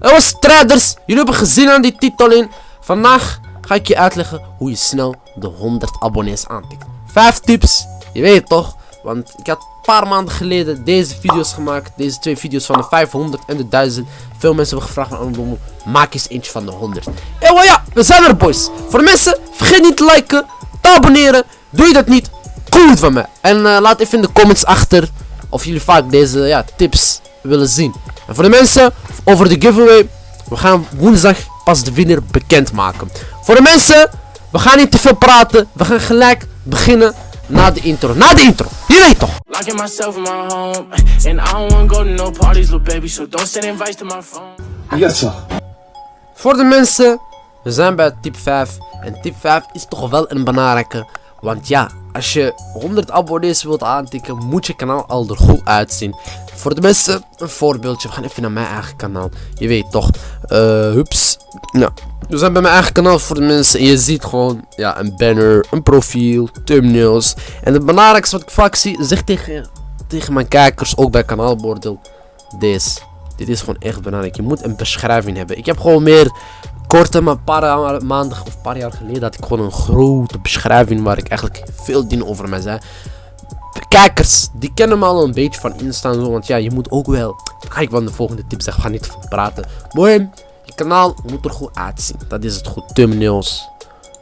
Was strijders. Jullie hebben gezien aan die titel in. Vandaag ga ik je uitleggen hoe je snel de 100 abonnees aantikt. 5 tips. Je weet het toch? Want ik had een paar maanden geleden deze video's gemaakt. Deze twee video's van de 500 en de 1000. Veel mensen hebben gevraagd aan. Maak eens eentje van de 100. En well, ja, we zijn er boys. Voor mensen, vergeet niet te liken, te abonneren. Doe je dat niet, cool van me. En uh, laat even in de comments achter of jullie vaak deze ja, tips willen zien. En voor de mensen, over de giveaway. We gaan woensdag pas de winnaar bekendmaken. Voor de mensen, we gaan niet te veel praten. We gaan gelijk beginnen na de intro. Na de intro. Je weet toch. Locking myself in my home. And I don't want go to no parties, little baby. So don't send invites to my phone. Yes, sir. Voor de mensen, we zijn bij tip 5. En tip 5 is toch wel een belangrijke. Want ja, als je 100 abonnees wilt aantikken, moet je kanaal al er goed uitzien. Voor de mensen, een voorbeeldje. We gaan even naar mijn eigen kanaal. Je weet toch. Uh, hups. Nou, we zijn bij mijn eigen kanaal voor de mensen. En je ziet gewoon ja, een banner, een profiel, thumbnails. En het belangrijkste wat ik vaak zie, zeg tegen, tegen mijn kijkers, ook bij kanaalbordel. Deze. Dit is gewoon echt belangrijk. Je moet een beschrijving hebben. Ik heb gewoon meer korte, maar een paar maanden of een paar jaar geleden had ik gewoon een grote beschrijving waar ik eigenlijk veel dingen over mij zei. kijkers, die kennen me al een beetje van Insta zo, want ja, je moet ook wel... Ga ik van de volgende tip zeggen, gaan niet veel praten. Mooi, je kanaal moet er goed uitzien. Dat is het goed, thumbnails,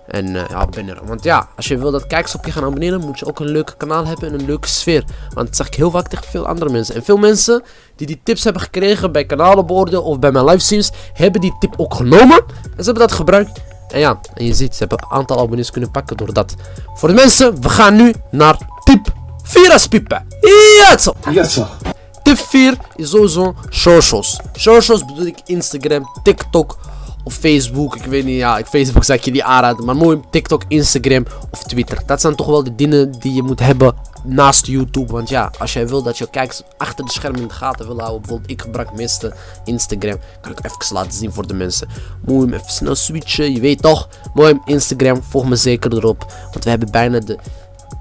en uh, ja, abonneren. Want ja, als je wil dat kijkers op je gaan abonneren, moet je ook een leuke kanaal hebben en een leuke sfeer. Want dat zeg ik heel vaak tegen veel andere mensen. En veel mensen die die tips hebben gekregen bij kanalenborden of bij mijn livestreams, hebben die tip ook genomen. En ze hebben dat gebruikt. En ja, en je ziet, ze hebben een aantal abonnees kunnen pakken door dat. Voor de mensen, we gaan nu naar tip 4 als piepen. Ja, zo. Ja, zo. Tip 4 is sowieso socials. Socials bedoel ik Instagram, TikTok, of Facebook. Ik weet niet, ja, Facebook zeg je die aanraden. Maar mooi TikTok, Instagram of Twitter. Dat zijn toch wel de dingen die je moet hebben naast YouTube. Want ja, als jij wil dat je kijkers achter de schermen in de gaten wil houden. Bijvoorbeeld, ik gebruik meeste Instagram. Kan ik even laten zien voor de mensen. Mooi even snel switchen. Je weet toch. Mooi Instagram. Volg me zeker erop. Want we hebben bijna de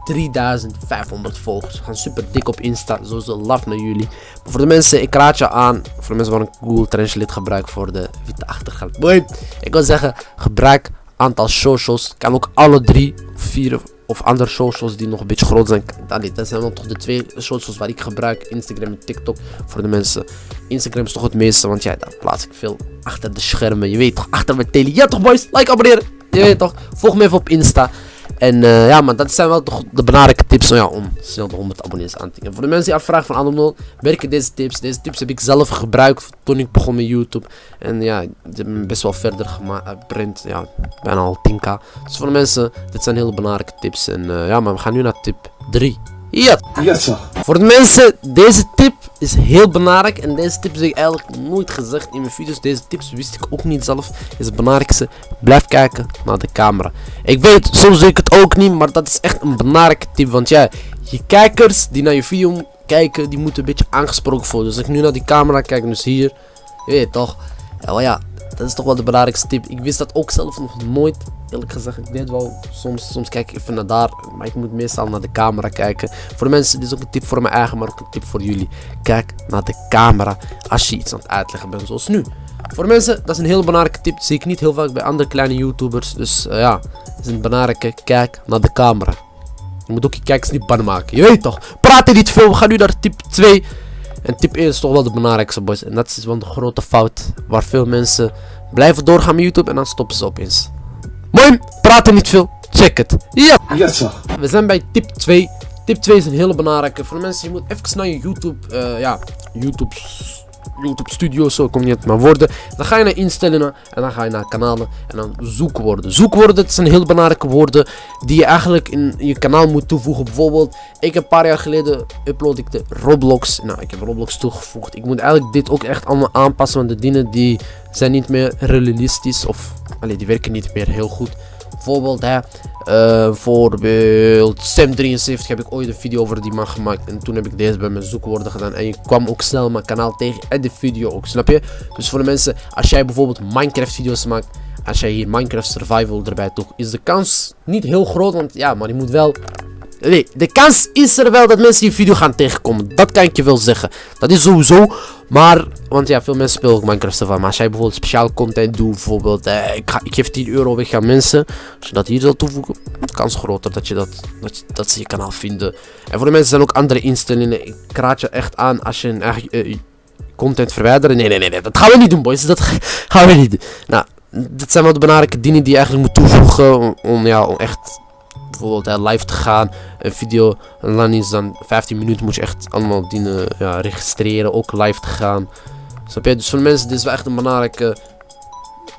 3500 volgers. We gaan super dik op Insta. Sowieso love naar jullie. Maar voor de mensen, ik raad je aan. Voor de mensen waar een Google Translate gebruik voor de witte achtergrond. Boy, ik wil zeggen, gebruik aantal socials. Kan ook alle drie, vier of andere socials die nog een beetje groot zijn. Allee, dat zijn dan toch de twee socials waar ik gebruik. Instagram en TikTok voor de mensen. Instagram is toch het meeste, want ja, daar plaats ik veel achter de schermen. Je weet toch, achter mijn tele. Ja toch boys, like, abonneren. Je weet toch, volg me even op Insta. En uh, ja, maar dat zijn wel toch de belangrijke tips ja, om snel de 100 abonnees aan te tikken. Voor de mensen die afvragen van Anomno, werken deze tips. Deze tips heb ik zelf gebruikt toen ik begon met YouTube. En ja, hebben me best wel verder geprint. Ja, bijna al 10k. Dus voor de mensen, dit zijn hele belangrijke tips. En uh, ja, maar we gaan nu naar tip 3. Ja. Yes, Voor de mensen, deze tip is heel belangrijk. En deze tip heb ik eigenlijk nooit gezegd in mijn video's. Deze tips wist ik ook niet zelf. Is het belangrijkste. Blijf kijken naar de camera. Ik weet, soms doe ik het ook niet. Maar dat is echt een belangrijke tip. Want ja, je kijkers die naar je video kijken, die moeten een beetje aangesproken voelen. Dus als ik nu naar die camera kijk, dus hier. Je weet toch. Ja, ja, dat is toch wel de belangrijkste tip. Ik wist dat ook zelf nog nooit. Eerlijk gezegd, ik deed wel. Soms, soms kijk ik even naar daar. Maar ik moet meestal naar de camera kijken. Voor de mensen, dit is ook een tip voor mijn eigen, maar ook een tip voor jullie. Kijk naar de camera als je iets aan het uitleggen bent, zoals nu. Voor de mensen, dat is een heel belangrijke tip. zie ik niet heel vaak bij andere kleine YouTubers. Dus uh, ja, is een belangrijke. Kijk naar de camera. Je moet ook je kijkers niet bang maken. Je weet toch? Praat niet veel. We gaan nu naar tip 2. En tip 1 is toch wel de belangrijkste boys. En dat is wel de grote fout. Waar veel mensen blijven doorgaan met YouTube en dan stoppen ze opeens. Mooi, praten niet veel. Check het. Ja. Yes, sir. We zijn bij tip 2. Tip 2 is een hele belangrijke. Voor de mensen, je moet even naar je YouTube, uh, ja, YouTube YouTube Studio, zo kom je het maar worden. Dan ga je naar instellingen en dan ga je naar kanalen en dan zoekwoorden. Zoekwoorden, dat zijn heel belangrijke woorden die je eigenlijk in je kanaal moet toevoegen. Bijvoorbeeld, ik heb een paar jaar geleden upload ik de Roblox. Nou, ik heb Roblox toegevoegd. Ik moet eigenlijk dit ook echt allemaal aanpassen, want de dingen die zijn niet meer realistisch of, allee, die werken niet meer heel goed. Bijvoorbeeld, hè, uh, voorbeeld Sam73 heb ik ooit een video over die man gemaakt. En toen heb ik deze bij mijn zoekwoorden gedaan. En je kwam ook snel mijn kanaal tegen en de video ook, snap je? Dus voor de mensen, als jij bijvoorbeeld Minecraft video's maakt. Als jij hier Minecraft Survival erbij toegt, is de kans niet heel groot. Want ja, maar je moet wel Nee, de kans is er wel dat mensen die video gaan tegenkomen. Dat kan ik je wel zeggen. Dat is sowieso. Maar, want ja, veel mensen spelen ook Minecraft ervan. Maar als jij bijvoorbeeld speciaal content doet, bijvoorbeeld, eh, ik, ga, ik geef 10 euro weg aan mensen. Als je dat hier zal toevoegen, kans groter dat, je dat, dat, dat ze je kanaal vinden. En voor de mensen zijn ook andere instellingen. Ik raad je echt aan als je een eh, content verwijderen. Nee, nee, nee, nee, dat gaan we niet doen, boys. Dat gaan we niet doen. Nou, dit zijn wel de belangrijke dingen die je eigenlijk moet toevoegen om, om ja, om echt bijvoorbeeld live te gaan. Een video lang is dan 15 minuten moet je echt allemaal dingen ja, registreren. Ook live te gaan. Snap je? Dus voor mensen, dit is wel echt een belangrijke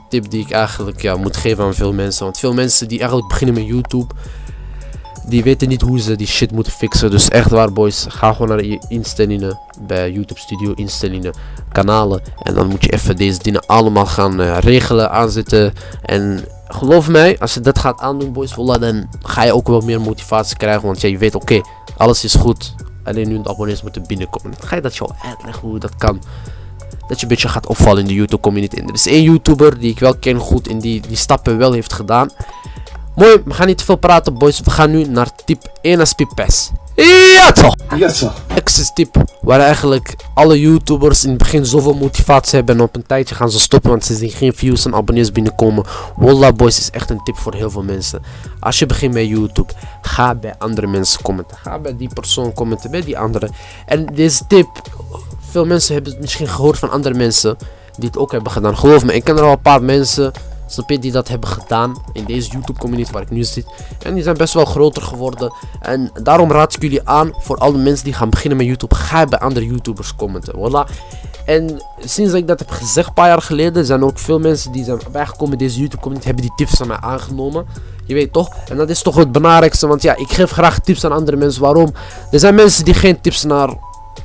tip die ik eigenlijk ja, moet geven aan veel mensen. Want veel mensen die eigenlijk beginnen met YouTube. Die weten niet hoe ze die shit moeten fixen. Dus echt waar boys. Ga gewoon naar je instellingen. Bij YouTube Studio instellingen. Kanalen. En dan moet je even deze dingen allemaal gaan uh, regelen. Aanzetten. En geloof mij, als je dat gaat aandoen, boys, voilà, dan ga je ook wel meer motivatie krijgen. Want ja, je weet, oké, alles is goed. Alleen nu de abonnees moeten binnenkomen. Ga je dat jou uitleggen hoe dat kan. Dat je een beetje gaat opvallen in de YouTube community. En er is één YouTuber die ik wel ken goed en die die stappen wel heeft gedaan. Mooi, we gaan niet te veel praten, boys. We gaan nu naar tip 1 SP PES. Ja toch! Ja toch! Access tip waar eigenlijk alle YouTubers in het begin zoveel motivatie hebben en op een tijdje gaan ze stoppen want ze zien geen views en abonnees binnenkomen. Wallah boys is echt een tip voor heel veel mensen. Als je begint met YouTube, ga bij andere mensen commenten. Ga bij die persoon commenten, bij die andere. En deze tip, veel mensen hebben het misschien gehoord van andere mensen die het ook hebben gedaan. Geloof me, ik ken er al een paar mensen Snap je, die dat hebben gedaan in deze YouTube community waar ik nu zit. En die zijn best wel groter geworden. En daarom raad ik jullie aan voor alle mensen die gaan beginnen met YouTube. Ga bij andere YouTubers commenten. Voilà. En sinds ik dat heb gezegd, een paar jaar geleden, zijn ook veel mensen die zijn bijgekomen in deze YouTube community, hebben die tips van mij aangenomen. Je weet toch? En dat is toch het belangrijkste, want ja, ik geef graag tips aan andere mensen. Waarom? Er zijn mensen die geen tips naar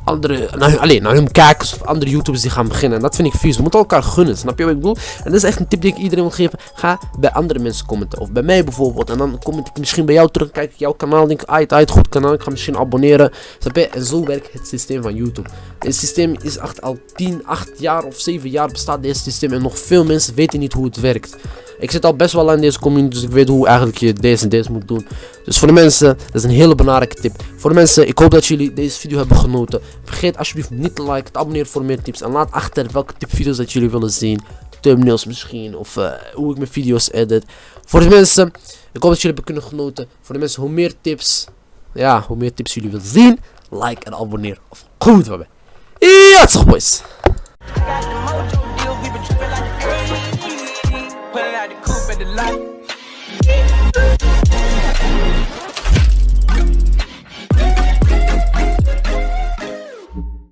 andere, naar, alleen, naar hun kijkers of andere YouTubers die gaan beginnen. En dat vind ik vies. We moeten elkaar gunnen, snap je wat ik bedoel? En dat is echt een tip die ik iedereen wil geven. Ga bij andere mensen commenten. Of bij mij bijvoorbeeld. En dan comment ik misschien bij jou terug. Kijk ik jouw kanaal. Denk ik, uit, uit, goed kanaal. Ik ga misschien abonneren. Snap je? En zo werkt het systeem van YouTube. Het systeem is echt al 10, 8 jaar of 7 jaar bestaat deze systeem. En nog veel mensen weten niet hoe het werkt. Ik zit al best wel aan deze community, dus ik weet hoe eigenlijk je deze en deze moet doen. Dus voor de mensen, dat is een hele belangrijke tip. Voor de mensen, ik hoop dat jullie deze video hebben genoten. Vergeet alsjeblieft niet te liken, te abonneren voor meer tips. En laat achter welke tipvideo's dat jullie willen zien. Thumbnails misschien, of uh, hoe ik mijn video's edit. Voor de mensen, ik hoop dat jullie hebben kunnen genoten. Voor de mensen, hoe meer tips, ja, hoe meer tips jullie willen zien, like en abonneer. Of goed, wat Ja, toch boys.